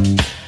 you